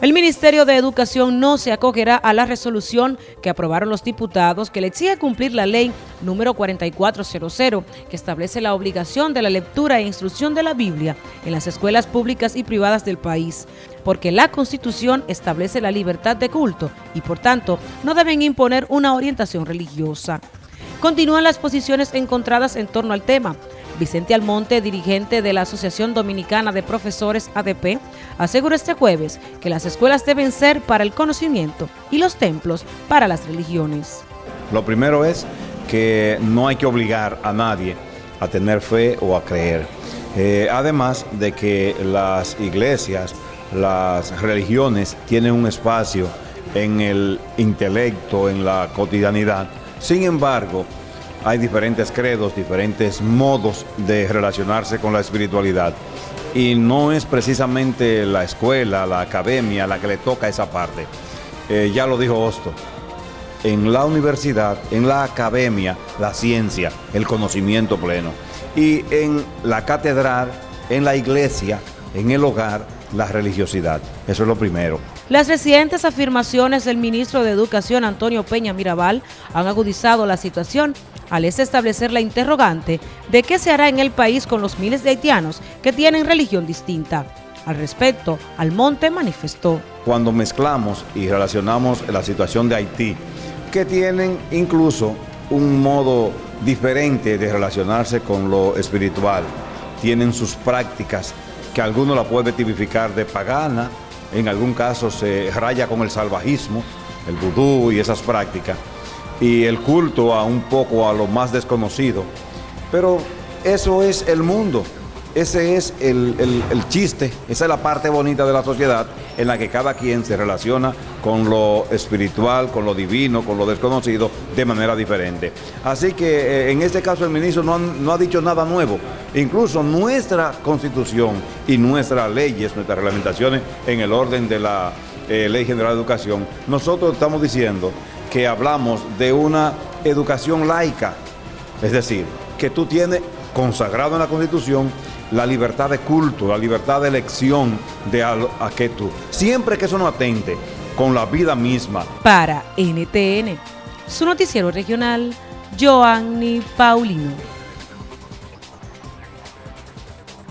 El Ministerio de Educación no se acogerá a la resolución que aprobaron los diputados que le exige cumplir la ley número 4400 que establece la obligación de la lectura e instrucción de la Biblia en las escuelas públicas y privadas del país, porque la Constitución establece la libertad de culto y por tanto no deben imponer una orientación religiosa. Continúan las posiciones encontradas en torno al tema, Vicente Almonte, dirigente de la Asociación Dominicana de Profesores ADP, aseguró este jueves que las escuelas deben ser para el conocimiento y los templos para las religiones. Lo primero es que no hay que obligar a nadie a tener fe o a creer. Eh, además de que las iglesias, las religiones tienen un espacio en el intelecto, en la cotidianidad. Sin embargo, hay diferentes credos, diferentes modos de relacionarse con la espiritualidad. Y no es precisamente la escuela, la academia la que le toca esa parte. Eh, ya lo dijo Hosto, en la universidad, en la academia, la ciencia, el conocimiento pleno. Y en la catedral, en la iglesia, en el hogar, la religiosidad. Eso es lo primero. Las recientes afirmaciones del ministro de Educación, Antonio Peña Mirabal, han agudizado la situación al establecer la interrogante de qué se hará en el país con los miles de haitianos que tienen religión distinta. Al respecto, Almonte manifestó. Cuando mezclamos y relacionamos la situación de Haití, que tienen incluso un modo diferente de relacionarse con lo espiritual, tienen sus prácticas que alguno la puede tipificar de pagana, en algún caso se raya con el salvajismo, el vudú y esas prácticas, y el culto a un poco a lo más desconocido. Pero eso es el mundo, ese es el, chiste, esa es la parte bonita de la sociedad en la que cada quien se relaciona con lo espiritual, con lo divino, con lo desconocido de manera diferente. Así que eh, en este caso el ministro no, ha dicho nada nuevo. Incluso nuestra constitución y nuestras leyes, nuestras reglamentaciones en el orden de la eh, Ley General de Educación, nosotros estamos diciendo que hablamos de una educación laica, es decir, que tú tienes consagrado en la Constitución la libertad de culto, la libertad de elección de a, que tú, siempre que eso no atente con la vida misma. Para NTN, su noticiero regional, Joanny Paulino.